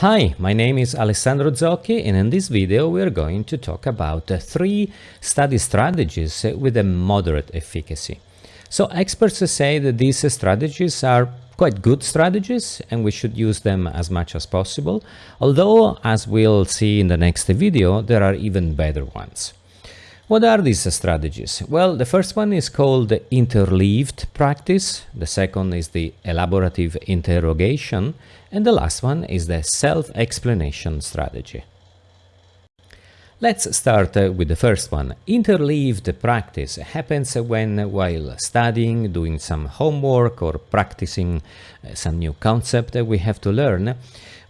Hi, my name is Alessandro Zocchi and in this video we are going to talk about three study strategies with a moderate efficacy. So experts say that these strategies are quite good strategies and we should use them as much as possible, although as we'll see in the next video there are even better ones. What are these strategies? Well, the first one is called interleaved practice, the second is the elaborative interrogation, and the last one is the self-explanation strategy. Let's start uh, with the first one. Interleaved practice happens when while studying, doing some homework or practicing uh, some new concept that we have to learn,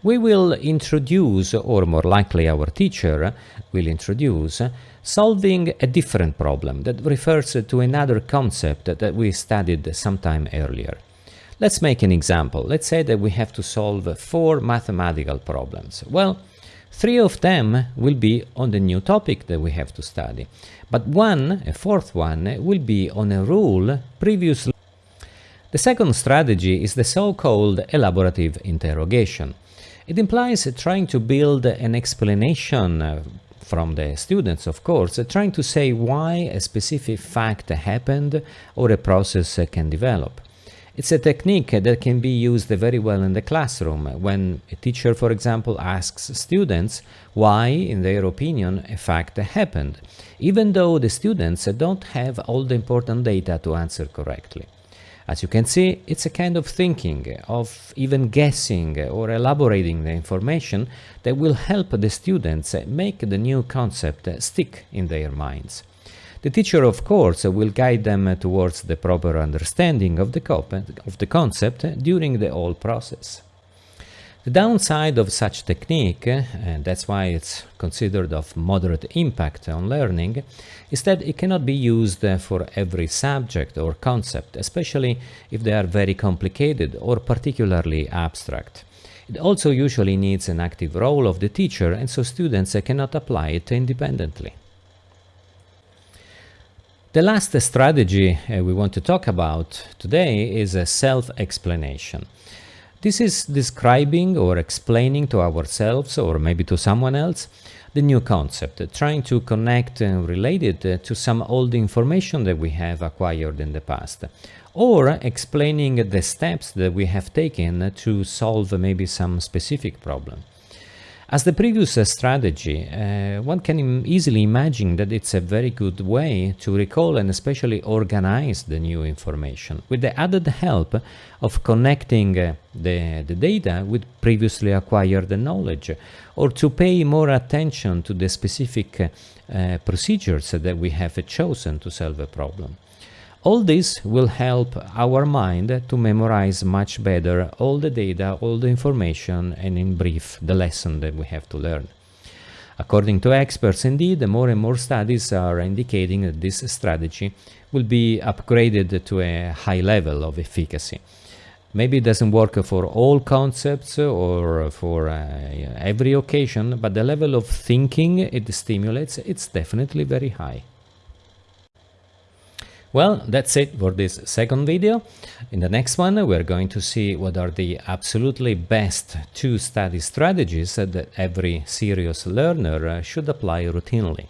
we will introduce, or more likely our teacher will introduce, solving a different problem that refers to another concept that we studied some time earlier. Let's make an example. Let's say that we have to solve four mathematical problems. Well, three of them will be on the new topic that we have to study, but one, a fourth one, will be on a rule previously. The second strategy is the so-called elaborative interrogation. It implies trying to build an explanation uh, from the students, of course, uh, trying to say why a specific fact happened or a process uh, can develop. It's a technique that can be used very well in the classroom uh, when a teacher, for example, asks students why, in their opinion, a fact happened, even though the students don't have all the important data to answer correctly. As you can see, it's a kind of thinking, of even guessing or elaborating the information that will help the students make the new concept stick in their minds. The teacher, of course, will guide them towards the proper understanding of the, of the concept during the whole process. The downside of such technique, and that's why it's considered of moderate impact on learning, is that it cannot be used uh, for every subject or concept, especially if they are very complicated or particularly abstract. It also usually needs an active role of the teacher and so students uh, cannot apply it independently. The last strategy uh, we want to talk about today is uh, self-explanation. This is describing or explaining to ourselves or maybe to someone else the new concept, trying to connect and relate it uh, to some old information that we have acquired in the past, or explaining the steps that we have taken to solve maybe some specific problem. As the previous strategy, uh, one can easily imagine that it's a very good way to recall and especially organize the new information with the added help of connecting uh, the, the data with previously acquired knowledge or to pay more attention to the specific uh, procedures that we have chosen to solve a problem. All this will help our mind to memorize much better all the data, all the information, and in brief, the lesson that we have to learn. According to experts, indeed, more and more studies are indicating that this strategy will be upgraded to a high level of efficacy. Maybe it doesn't work for all concepts or for uh, every occasion, but the level of thinking it stimulates, it's definitely very high. Well, that's it for this second video. In the next one, we're going to see what are the absolutely best two study strategies that every serious learner uh, should apply routinely.